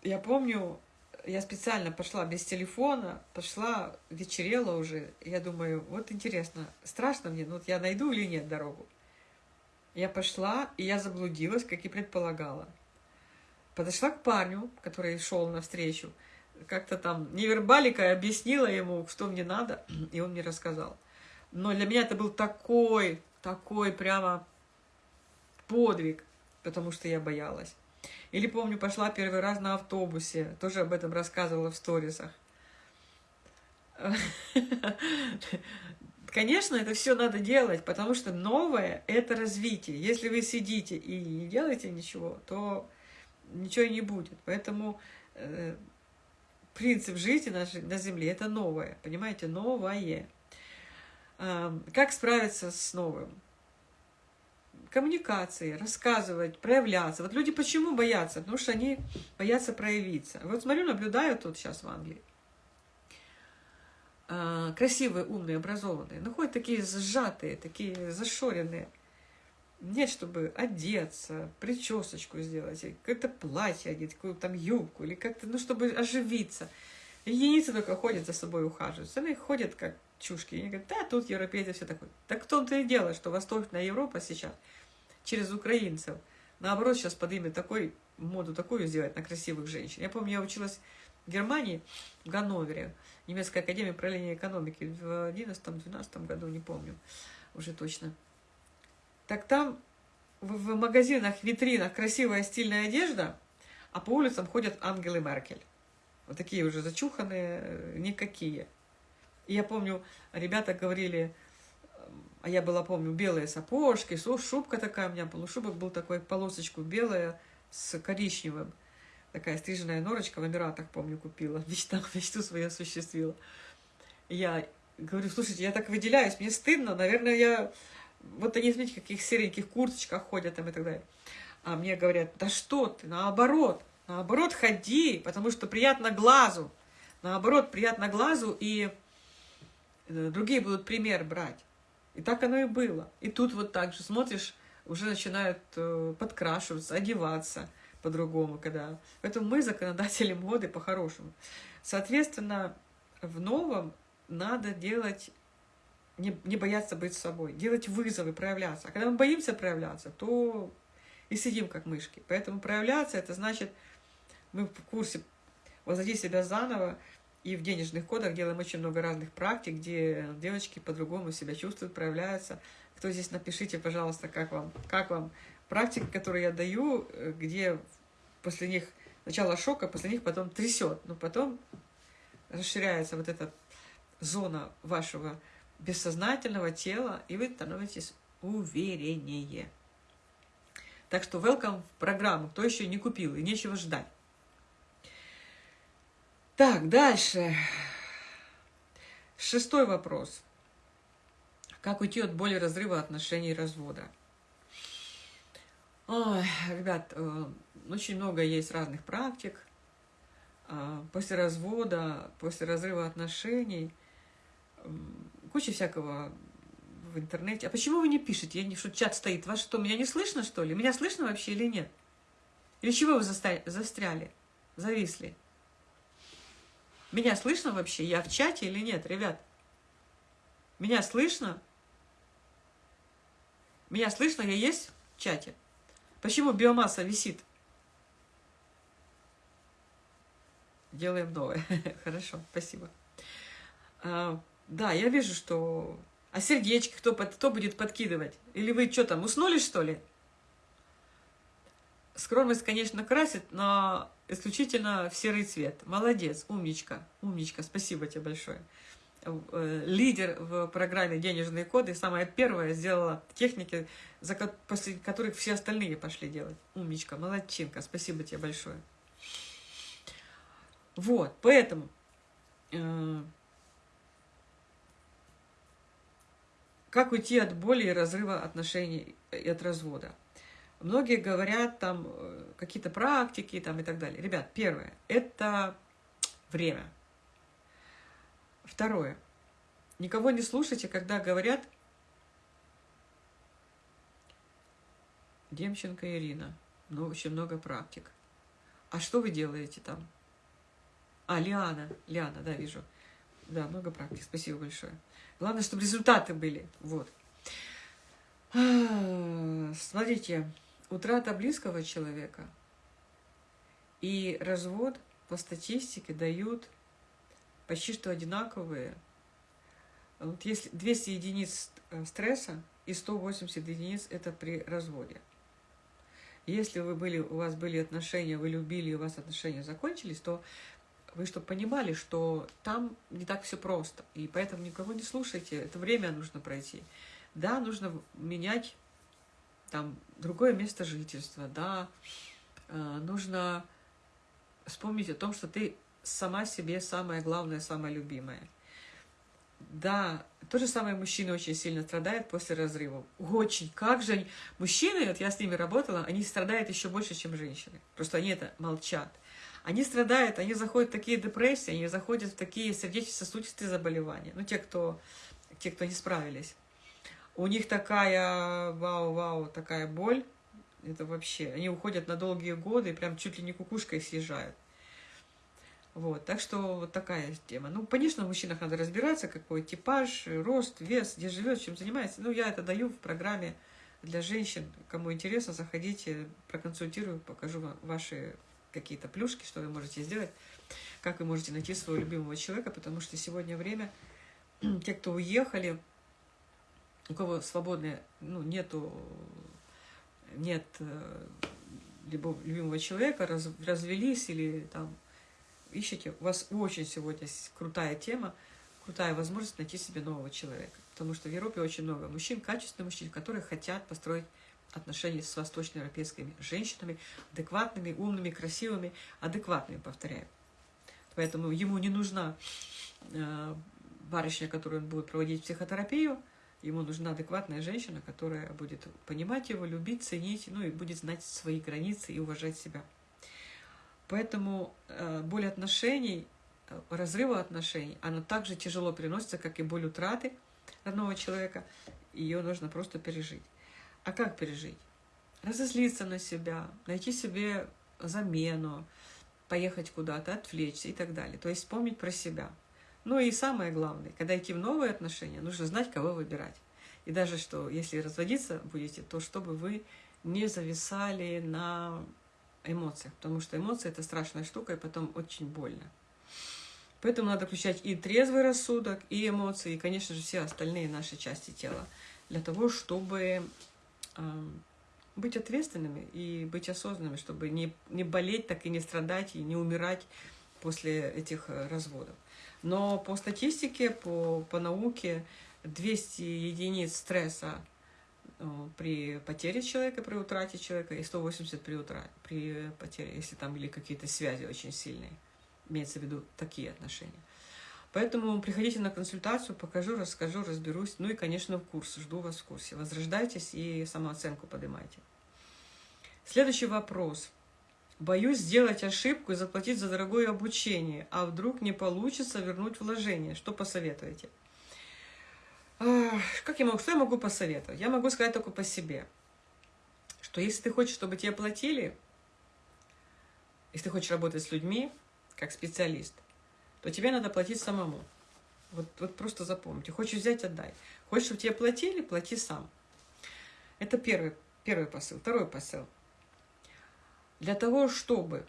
я помню, я специально пошла без телефона, пошла, вечерело уже. Я думаю, вот интересно, страшно мне, ну вот я найду или нет дорогу. Я пошла, и я заблудилась, как и предполагала. Подошла к парню, который шел навстречу, как-то там невербалика объяснила ему, что мне надо, и он мне рассказал. Но для меня это был такой, такой прямо подвиг, потому что я боялась. Или помню, пошла первый раз на автобусе, тоже об этом рассказывала в сторисах. Конечно, это все надо делать, потому что новое – это развитие. Если вы сидите и не делаете ничего, то ничего не будет. Поэтому э, принцип жизни на, на Земле – это новое, понимаете, новое. Э, как справиться с новым? коммуникации, рассказывать, проявляться. Вот люди почему боятся? Потому что они боятся проявиться. Вот смотрю, наблюдаю тут сейчас в Англии. А, красивые, умные, образованные. Но ходят такие сжатые, такие зашоренные. Нет, чтобы одеться, причесочку сделать, какое-то платье одеть, какую-то там юбку, или как-то, ну, чтобы оживиться. Единицы только ходят за собой ухаживают. Остальные ходят как чушки. И они говорят, да, тут европейцы все такое. Так в том-то и дело, что Восточная Европа сейчас – через украинцев. Наоборот, сейчас подымет такой, моду такую сделать на красивых женщин. Я помню, я училась в Германии, в Ганновере, немецкой академии управления экономики в 11-12 году, не помню уже точно. Так там в, магазинах, витринах красивая стильная одежда, а по улицам ходят ангелы Меркель. Вот такие уже зачуханные, э, никакие. И я помню, ребята говорили, а я была, помню, белые сапожки, шубка такая у меня, полушубок был такой, полосочку белая с коричневым. Такая стриженная норочка в Эмиратах, помню, купила. *laughs* Мечта, мечту свою осуществила. Я говорю, слушайте, я так выделяюсь, мне стыдно, наверное, я... Вот они, смотрите, каких сереньких курточках ходят там и так далее. А мне говорят, да что ты, наоборот, наоборот, ходи, потому что приятно глазу. Наоборот, приятно глазу, и э, другие будут пример брать. И так оно и было. И тут вот так же смотришь, уже начинают э, подкрашиваться, одеваться по-другому, когда... Поэтому мы законодатели моды по-хорошему. Соответственно, в новом надо делать, не, не бояться быть собой, делать вызовы, проявляться. А когда мы боимся проявляться, то и сидим как мышки. Поэтому проявляться, это значит, мы в курсе возводить себя заново, и в денежных кодах делаем очень много разных практик, где девочки по-другому себя чувствуют, проявляются. Кто здесь, напишите, пожалуйста, как вам, как вам практики, которые я даю, э, где после них сначала шока, после них потом трясет, но потом расширяется вот эта зона вашего бессознательного тела, и вы становитесь увереннее. Так что welcome в программу, кто еще не купил, и нечего ждать. Так, дальше. Шестой вопрос. Как уйти от боли разрыва отношений и развода? Ой, ребят, э, очень много есть разных практик. А, после развода, после разрыва отношений, куча всякого в интернете. А почему вы не пишете? Я не что чат стоит. Вас что, меня не слышно, что ли? Меня слышно вообще или нет? Или чего вы застряли? Зависли? Меня слышно вообще? Я в чате или нет, ребят? Меня слышно? Меня слышно? Я есть в чате? Почему биомасса висит? Делаем новое. *laughs* Хорошо, спасибо. Да, я вижу, что... А сердечки кто, кто будет подкидывать? Или вы что там, уснули, что ли? Скромность, конечно, красит, но исключительно в серый цвет. Молодец, умничка, умничка, спасибо тебе большое. э, лидер в программе «Денежные коды», самая первая сделала техники, за, после которых все остальные пошли делать. Умничка, молодчинка, спасибо тебе большое. Вот, поэтому э, как уйти от боли и разрыва отношений и от развода? Многие говорят там э, какие-то практики там и так далее. Ребят, первое – это время. Второе. Никого не слушайте, когда говорят Демченко Ирина. Ну, очень много практик. А что вы делаете там? А, Лиана. Лиана, да, вижу. Да, много практик. Спасибо большое. Главное, чтобы результаты были. Вот. А, смотрите, утрата близкого человека и развод по статистике дают почти что одинаковые. Вот если 200 единиц э, стресса и 180 единиц это при разводе. Если вы были, у вас были отношения, вы любили, и у вас отношения закончились, то вы чтобы понимали, что там не так все просто. И поэтому никого не слушайте, это время нужно пройти. Да, нужно менять там другое место жительства, да, э, нужно вспомнить о том, что ты сама себе самая главная, самая любимая. Да, то же самое мужчины очень сильно страдают после разрывов. Очень. Как же они... Мужчины, вот я с ними работала, они страдают еще больше, чем женщины. Просто они это молчат. Они страдают, они заходят в такие депрессии, они заходят в такие сердечно-сосудистые заболевания. Ну, те, кто, те, кто не справились. У них такая, вау-вау, такая боль. Это вообще, они уходят на долгие годы, прям чуть ли не кукушкой съезжают. Вот, так что вот такая тема. Ну, конечно, в мужчинах надо разбираться, какой типаж, рост, вес, где живет, чем занимается. Ну, я это даю в программе для женщин. Кому интересно, заходите, проконсультирую, покажу ваши какие-то плюшки, что вы можете сделать, как вы можете найти своего любимого человека, потому что сегодня время, *clears throat* те, кто уехали, у кого свободное, ну, нету, нет э, любимого человека, раз, развелись или там ищете, у вас очень сегодня крутая тема, крутая возможность найти себе нового человека. Потому что в Европе очень много мужчин, качественных мужчин, которые хотят построить отношения с восточноевропейскими женщинами, адекватными, умными, красивыми, адекватными, повторяю. Поэтому ему не нужна э, барышня, которую он будет проводить психотерапию, ему нужна адекватная женщина, которая будет понимать его, любить, ценить, ну и будет знать свои границы и уважать себя. Поэтому э, боль отношений, э, разрыва отношений, она также тяжело переносится, как и боль утраты родного человека. Ее нужно просто пережить. А как пережить? Разозлиться на себя, найти себе замену, поехать куда-то, отвлечься и так далее. То есть вспомнить про себя. Ну и самое главное, когда идти в новые отношения, нужно знать, кого выбирать. И даже что, если разводиться будете, то чтобы вы не зависали на эмоциях, потому что эмоции – это страшная штука, и потом очень больно. Поэтому надо включать и трезвый рассудок, и эмоции, и, конечно же, все остальные наши части тела, для того, чтобы быть ответственными и быть осознанными, чтобы не, не болеть, так и не страдать, и не умирать после этих э, разводов. Но по статистике, по, по науке, 200 единиц стресса Э, при потере человека, при утрате человека, и 180 при, утра, при потере, если там были какие-то связи очень сильные. Имеется в виду такие отношения. Поэтому приходите на консультацию, покажу, расскажу, разберусь. Ну и, конечно, в курс. Жду вас в курсе. Возрождайтесь и самооценку поднимайте. Следующий вопрос. Боюсь сделать ошибку и заплатить за дорогое обучение, а вдруг не получится вернуть вложение. Что посоветуете? Как я могу, что я могу посоветовать? Я могу сказать только по себе, что если ты хочешь, чтобы тебе платили, если ты хочешь работать с людьми, как специалист, то тебе надо платить самому. Вот, вот просто запомните. Хочешь взять – отдай. Хочешь, чтобы тебе платили – плати сам. Это первый, первый посыл. Второй посыл. Для того, чтобы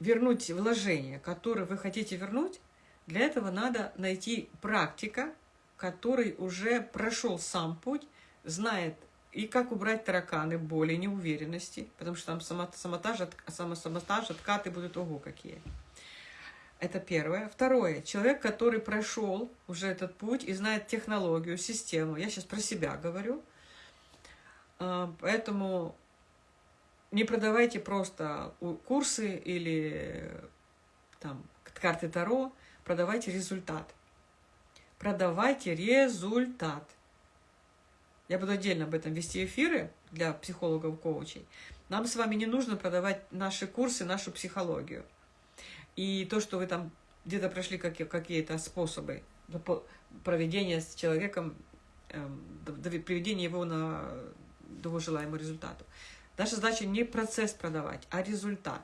вернуть вложение, которое вы хотите вернуть, для этого надо найти практика, который уже прошел сам путь, знает и как убрать тараканы, боли, неуверенности, потому что там самотаж, самосаботаж, откаты будут ого какие. Это первое. Второе. Человек, который прошел уже этот путь и знает технологию, систему. Я сейчас про себя говорю. А, поэтому не продавайте просто курсы или там, карты Таро, продавайте результат. Продавайте результат. Я буду отдельно об этом вести эфиры для психологов-коучей. Нам с вами не нужно продавать наши курсы, нашу психологию. И то, что вы там где-то прошли какие-то способы проведения с человеком, эм, приведения его на до его желаемого результата. Наша задача не процесс продавать, а результат.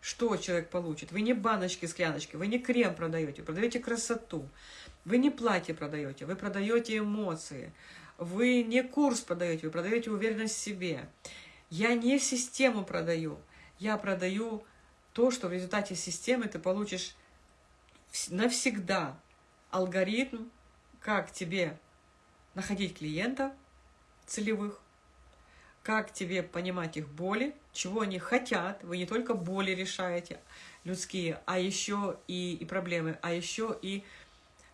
Что человек получит? Вы не баночки, скляночки, вы не крем продаете, вы продаете красоту. Вы не платье продаете, вы продаете эмоции. Вы не курс продаете, вы продаете уверенность в себе. Я не систему продаю, я продаю то, что в результате системы ты получишь навсегда алгоритм, как тебе находить клиентов целевых, как тебе понимать их боли, чего они хотят. Вы не только боли решаете людские, а еще и, и проблемы, а еще и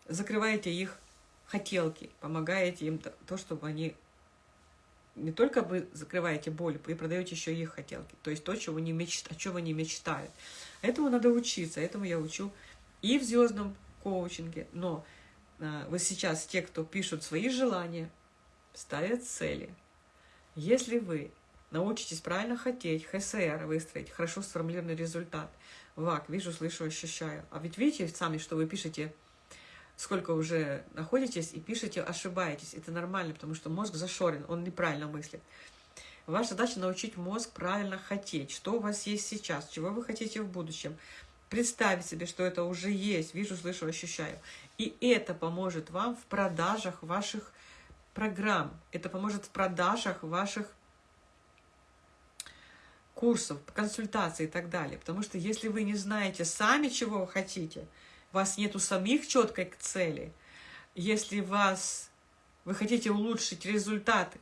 закрываете их хотелки, помогаете им то, то чтобы они не только вы закрываете боль, вы продаете еще их хотелки, то есть то, чего не мечт, о чем они мечтают. Этому надо учиться, этому я учу и в звездном коучинге, но а, вы сейчас, те, кто пишут свои желания, ставят цели, если вы научитесь правильно хотеть, ХСР выстроить, хорошо сформулированный результат, ВАК, вижу, слышу, ощущаю. А ведь видите сами, что вы пишете, сколько уже находитесь и пишете, ошибаетесь. Это нормально, потому что мозг зашорен, он неправильно мыслит. Ваша задача научить мозг правильно хотеть, что у вас есть сейчас, чего вы хотите в будущем. Представить себе, что это уже есть, вижу, слышу, ощущаю. И это поможет вам в продажах ваших программ. Это поможет в продажах ваших курсов, консультаций и так далее. Потому что если вы не знаете сами, чего вы хотите, вас нету самих четкой цели, если вас, вы хотите улучшить результаты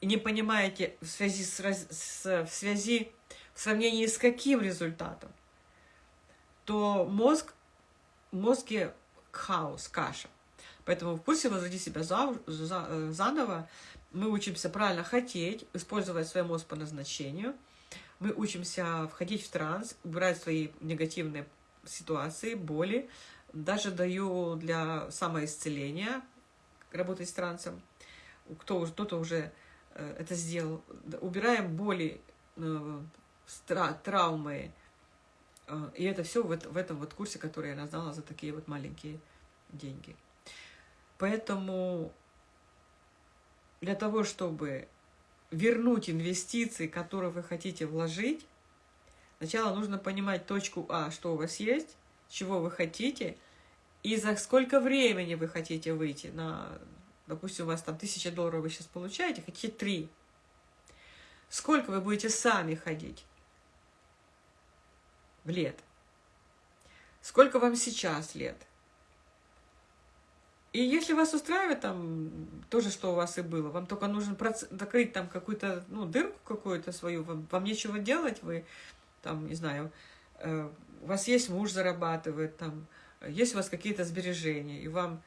и не понимаете в связи с, с, в связи в сравнении с каким результатом, то мозг, в мозге хаос, каша. Поэтому в курсе «Возроди себя за, за, заново» мы учимся правильно хотеть, использовать свой мозг по назначению. Мы учимся входить в транс, убирать свои негативные ситуации, боли. Даже даю для самоисцеления работать с трансом. Кто, кто-то уже э, это сделал. Убираем боли, э, травмы. И это все в, этом вот курсе, который я назвала за такие вот маленькие деньги. Поэтому для того, чтобы вернуть инвестиции, которые вы хотите вложить, сначала нужно понимать точку А, что у вас есть, чего вы хотите, и за сколько времени вы хотите выйти на, допустим, у вас там тысяча долларов вы сейчас получаете, хотите три. Сколько вы будете сами ходить в лет? Сколько вам сейчас лет? И если вас устраивает там то же, что у вас и было, вам только нужно закрыть там какую-то, ну, дырку какую-то свою, вам, вам нечего делать, вы там, не знаю, э, у вас есть муж зарабатывает, там, есть у вас какие-то сбережения, и вам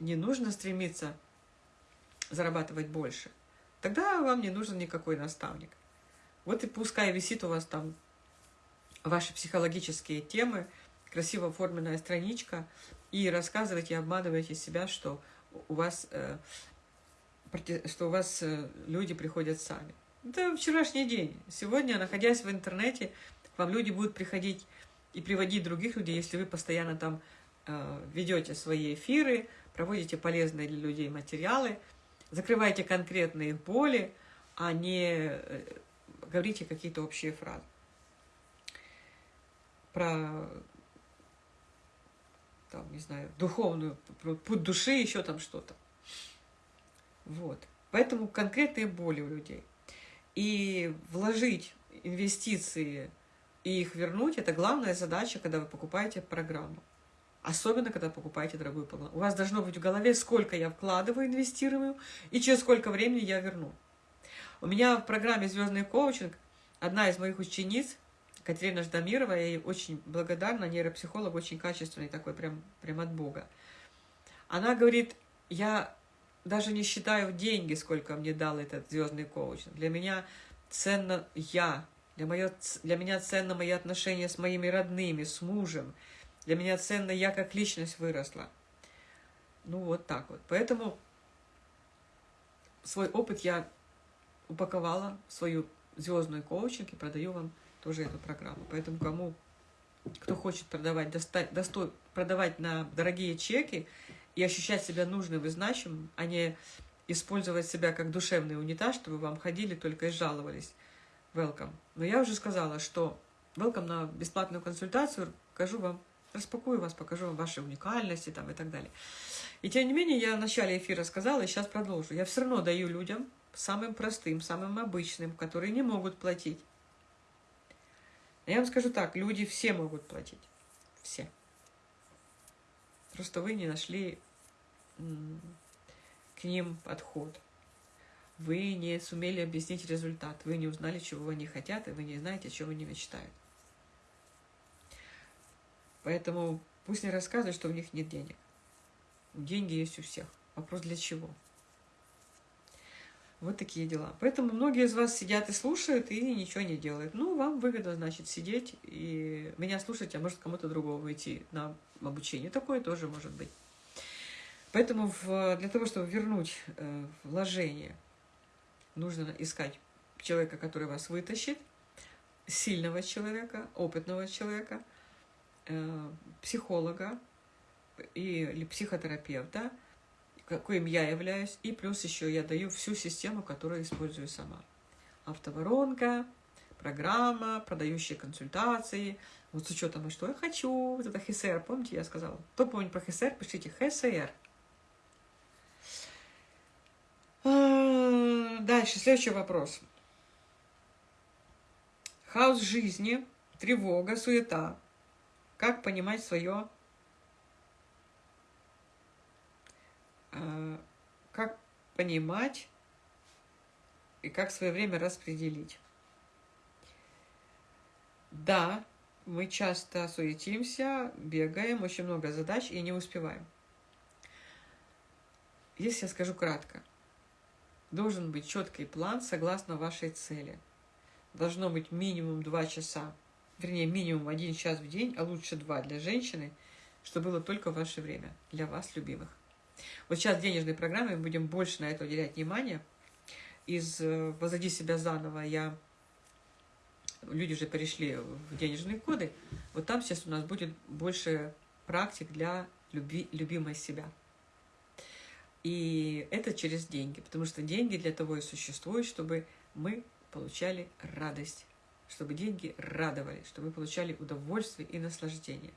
не нужно стремиться зарабатывать больше, тогда вам не нужен никакой наставник. Вот и пускай висит у вас там ваши психологические темы, красиво оформленная страничка, и рассказываете, обманываете себя, что у вас, э, что у вас э, люди приходят сами. Это вчерашний день. Сегодня, находясь в интернете, вам люди будут приходить и приводить других людей, если вы постоянно там э, ведете свои эфиры, проводите полезные для людей материалы, закрываете конкретные боли, а не говорите какие-то общие фразы. Про там, не знаю, духовную, путь души, еще там что-то. Вот. Поэтому конкретные боли у людей. И вложить инвестиции и их вернуть, это главная задача, когда вы покупаете программу. Особенно, когда покупаете дорогую программу. У вас должно быть в голове, сколько я вкладываю, инвестирую, и через сколько времени я верну. У меня в программе «Звездный коучинг» одна из моих учениц, Катерина Ждамирова, я ей очень благодарна, нейропсихолог, очень качественный такой, прям, прям от Бога. Она говорит, я даже не считаю деньги, сколько мне дал этот звездный коучинг. Для меня ценно я, для, моё, для меня ценно мои отношения с моими родными, с мужем. Для меня ценно я как личность выросла. Ну, вот так вот. Поэтому свой опыт я упаковала в свою звездную коучинг и продаю вам тоже эту программу. Поэтому кому, кто хочет продавать, достать, достой, продавать на дорогие чеки и ощущать себя нужным и значимым, а не использовать себя как душевный унитаз, чтобы вам ходили только и жаловались. Welcome. Но я уже сказала, что welcome на бесплатную консультацию, покажу вам, распакую вас, покажу вам ваши уникальности там и так далее. И тем не менее, я в начале эфира сказала, и сейчас продолжу. Я все равно даю людям, самым простым, самым обычным, которые не могут платить. Я вам скажу так, люди все могут платить. Все. Просто вы не нашли к ним подход. Вы не сумели объяснить результат, вы не узнали, чего они хотят, и вы не знаете, о чем они мечтают. Поэтому пусть не рассказывают, что у них нет денег. Деньги есть у всех. Вопрос для чего? Вот такие дела. Поэтому многие из вас сидят и слушают, и ничего не делают. Ну, вам выгодно, значит, сидеть и меня слушать, а может кому-то другому идти на обучение. Такое тоже может быть. Поэтому в, для того, чтобы вернуть э, вложение, нужно искать человека, который вас вытащит, сильного человека, опытного человека, э, психолога или психотерапевта, каким я являюсь, и плюс еще я даю всю систему, которую использую сама. Автоворонка, программа, продающие консультации, вот с учетом, а что я хочу, вот это ХСР, помните, я сказала? Кто помнит про ХСР, пишите ХСР. Дальше, следующий вопрос. Хаос жизни, тревога, суета. Как понимать свое А, как понимать и как свое время распределить. Да, мы часто суетимся, бегаем, очень много задач и не успеваем. Если я скажу кратко, должен быть четкий план согласно вашей цели. Должно быть минимум 2 часа, вернее, минимум 1 час в день, а лучше 2 для женщины, чтобы было только ваше время для вас, любимых. Вот сейчас в денежной программе мы будем больше на это уделять внимание. Из э, «Возади себя заново» я... Люди уже перешли в денежные коды. Вот там сейчас у нас будет больше практик для люби, любимой себя. И это через деньги, потому что деньги для того и существуют, чтобы мы получали радость, чтобы деньги радовали, чтобы мы получали удовольствие и наслаждение.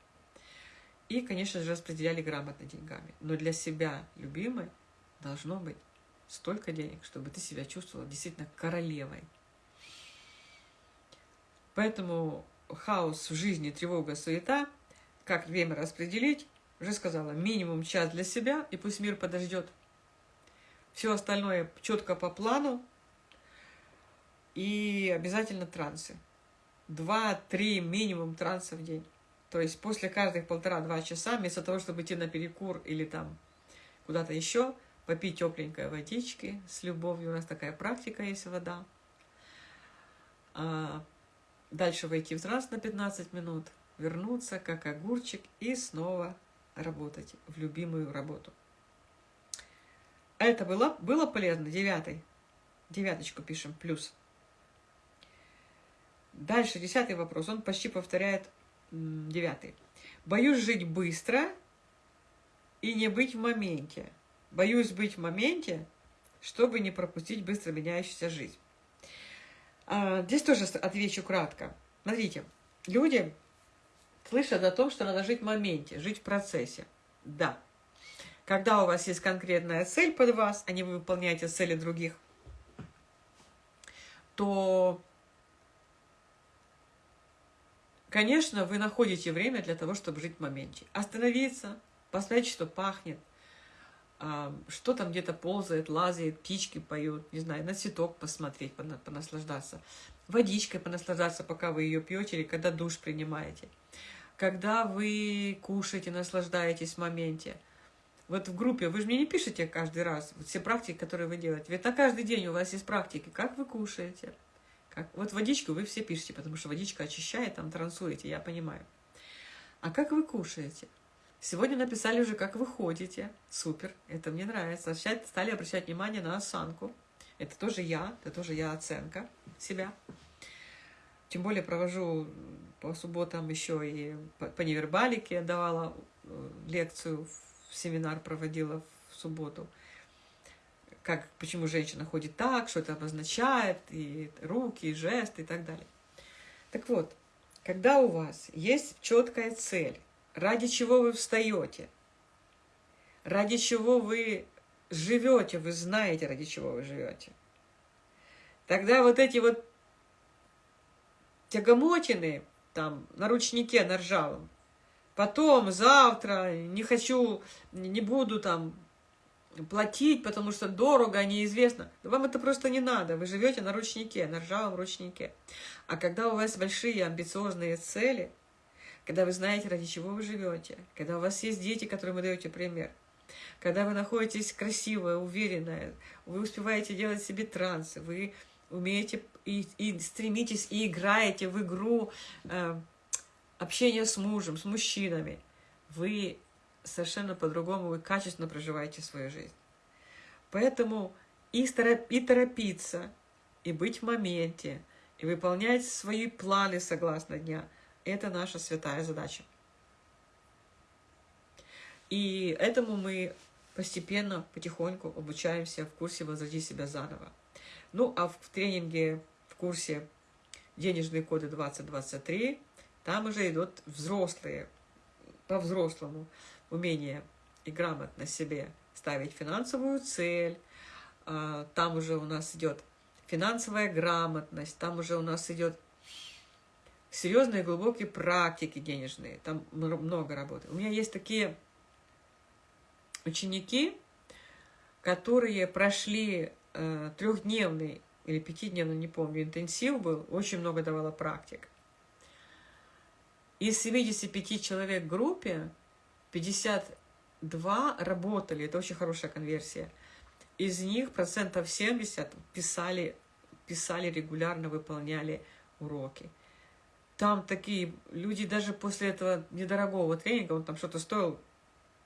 И, конечно же, распределяли грамотно деньгами. Но для себя любимой должно быть столько денег, чтобы ты себя чувствовала действительно королевой. Поэтому хаос в жизни, тревога, суета, как время распределить, уже сказала, минимум час для себя, и пусть мир подождет. Все остальное четко по плану, и обязательно трансы. Два-три минимум транса в день. То есть после каждых полтора-два часа, вместо того, чтобы идти на перекур или там куда-то еще, попить тепленькой водички с любовью. У нас такая практика есть, вода. А дальше войти в транс на 15 минут, вернуться как огурчик и снова работать в любимую работу. Это было, было полезно? Девятый. Девяточку пишем, плюс. Дальше, десятый вопрос. Он почти повторяет Девятый. Боюсь жить быстро и не быть в моменте. Боюсь быть в моменте, чтобы не пропустить быстро меняющуюся жизнь. А, здесь тоже отвечу кратко. Смотрите, люди слышат о том, что надо жить в моменте, жить в процессе. Да. Когда у вас есть конкретная цель под вас, а не вы выполняете цели других, то Конечно, вы находите время для того, чтобы жить в моменте. Остановиться, посмотреть, что пахнет, что там где-то ползает, лазает, птички поют, не знаю, на цветок посмотреть, понаслаждаться. водичкой понаслаждаться, пока вы ее пьете или когда душ принимаете. Когда вы кушаете, наслаждаетесь в моменте. Вот в группе, вы же мне не пишете каждый раз вот все практики, которые вы делаете. Ведь на каждый день у вас есть практики, как вы кушаете. Как... Вот водичку вы все пишете, потому что водичка очищает, там трансуете, я понимаю. А как вы кушаете? Сегодня написали уже, как вы ходите. Супер, это мне нравится. Стали обращать внимание на осанку. Это тоже я, это тоже я оценка себя. Тем более провожу по субботам еще и по, по невербалике давала э, лекцию, в семинар проводила в субботу. Как, почему женщина ходит так, что это обозначает, и руки, и жесты, и так далее. Так вот, когда у вас есть четкая цель, ради чего вы встаете, ради чего вы живете, вы знаете, ради чего вы живете, тогда вот эти вот тягомотины там на ручнике, на ржавом, потом, завтра, не хочу, не буду там платить, потому что дорого, неизвестно. Вам это просто не надо. Вы живете на ручнике, на ржавом ручнике. А когда у вас большие амбициозные цели, когда вы знаете, ради чего вы живете, когда у вас есть дети, которым вы даете пример, когда вы находитесь красивая, уверенная, вы успеваете делать себе трансы, вы умеете и, и стремитесь и играете в игру э, общения с мужем, с мужчинами, вы совершенно по-другому, вы качественно проживаете свою жизнь. Поэтому и торопиться, и быть в моменте, и выполнять свои планы согласно дня – это наша святая задача. И этому мы постепенно, потихоньку обучаемся в курсе «Возроди себя заново». Ну, а в тренинге, в курсе «Денежные коды 2023» там уже идут взрослые, по-взрослому умение и грамотно себе ставить финансовую цель. А, там уже у нас идет финансовая грамотность, там уже у нас идет серьезные глубокие практики денежные, там много работы. У меня есть такие ученики, которые прошли э, трехдневный или пятидневный, не помню, интенсив был, очень много давала практик. Из 75 человек в группе 52 работали, это очень хорошая конверсия. Из них процентов 70 писали, писали регулярно, выполняли уроки. Там такие люди даже после этого недорогого тренинга, он там что-то стоил,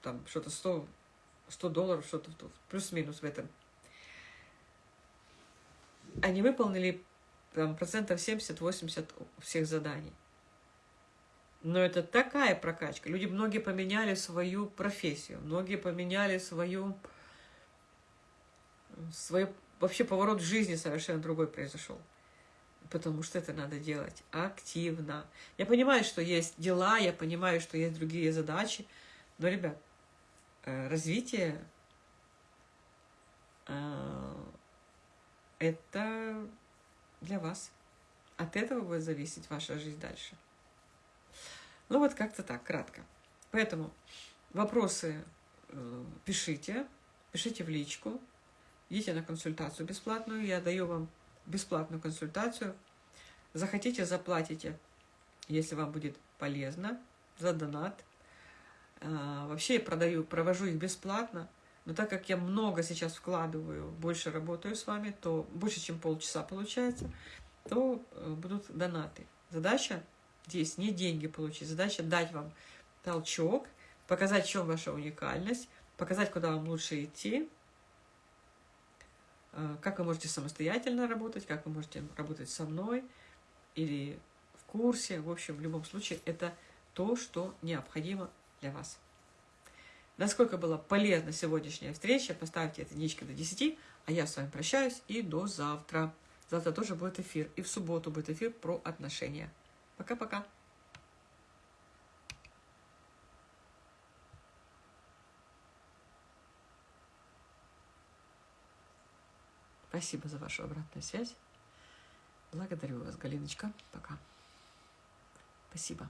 там что-то 100, 100 долларов, что-то плюс-минус в этом. Они выполнили там, процентов 70-80 всех заданий. Но это такая прокачка. Люди, многие поменяли свою профессию, многие поменяли свою, свой вообще поворот в жизни совершенно другой произошел. Потому что это надо делать активно. Я понимаю, что есть дела, я понимаю, что есть другие задачи. Но, ребят, э, развитие э, это для вас. От этого будет зависеть ваша жизнь дальше. Ну вот как-то так, кратко. Поэтому вопросы э, пишите, пишите в личку, идите на консультацию бесплатную, я даю вам бесплатную консультацию. Захотите, заплатите, если вам будет полезно, за донат. А, вообще я продаю, провожу их бесплатно, но так как я много сейчас вкладываю, больше работаю с вами, то больше, чем полчаса получается, то э, будут донаты. Задача здесь не деньги получить, задача дать вам толчок, показать, в чем ваша уникальность, показать, куда вам лучше идти, э, как вы можете самостоятельно работать, как вы можете работать со мной или в курсе. В общем, в любом случае, это то, что необходимо для вас. Насколько была полезна сегодняшняя встреча, поставьте единички до 10, а я с вами прощаюсь и до завтра. Завтра тоже будет эфир, и в субботу будет эфир про отношения. Пока-пока. Спасибо за вашу обратную связь. Благодарю вас, Галиночка. Пока. Спасибо.